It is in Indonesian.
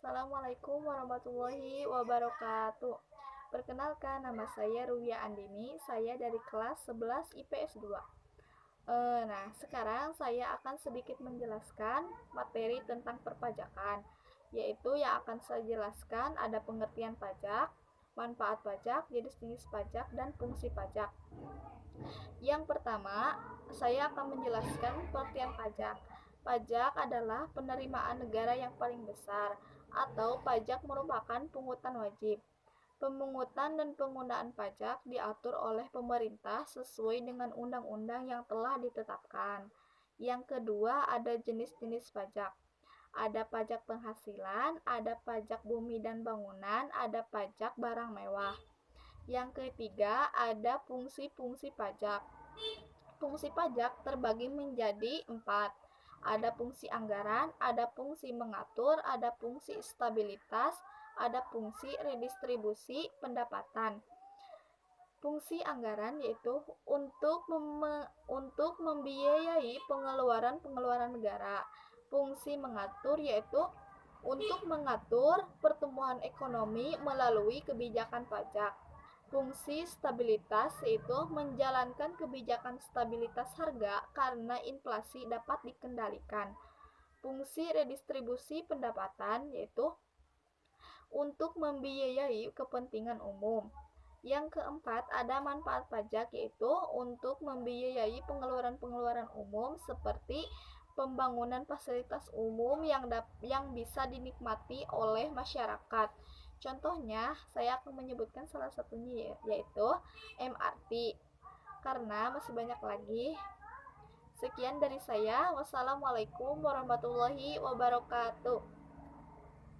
Assalamualaikum warahmatullahi wabarakatuh. Perkenalkan, nama saya Ruwia Andini. Saya dari kelas 11 IPS 2. E, nah, sekarang saya akan sedikit menjelaskan materi tentang perpajakan, yaitu yang akan saya jelaskan ada pengertian pajak, manfaat pajak, jenis-jenis pajak, dan fungsi pajak. Yang pertama, saya akan menjelaskan pengertian pajak. Pajak adalah penerimaan negara yang paling besar atau pajak merupakan pungutan wajib. Pemungutan dan penggunaan pajak diatur oleh pemerintah sesuai dengan undang-undang yang telah ditetapkan. Yang kedua, ada jenis-jenis pajak. Ada pajak penghasilan, ada pajak bumi dan bangunan, ada pajak barang mewah. Yang ketiga, ada fungsi-fungsi pajak. Fungsi pajak terbagi menjadi empat ada fungsi anggaran, ada fungsi mengatur, ada fungsi stabilitas, ada fungsi redistribusi pendapatan. Fungsi anggaran yaitu untuk mem untuk membiayai pengeluaran-pengeluaran negara. Fungsi mengatur yaitu untuk mengatur pertumbuhan ekonomi melalui kebijakan pajak. Fungsi stabilitas yaitu menjalankan kebijakan stabilitas harga karena inflasi dapat dikendalikan. Fungsi redistribusi pendapatan yaitu untuk membiayai kepentingan umum. Yang keempat, ada manfaat pajak yaitu untuk membiayai pengeluaran-pengeluaran umum seperti pembangunan fasilitas umum yang yang bisa dinikmati oleh masyarakat. Contohnya, saya akan menyebutkan salah satunya ya, yaitu MRT. Karena masih banyak lagi. Sekian dari saya. Wassalamualaikum warahmatullahi wabarakatuh.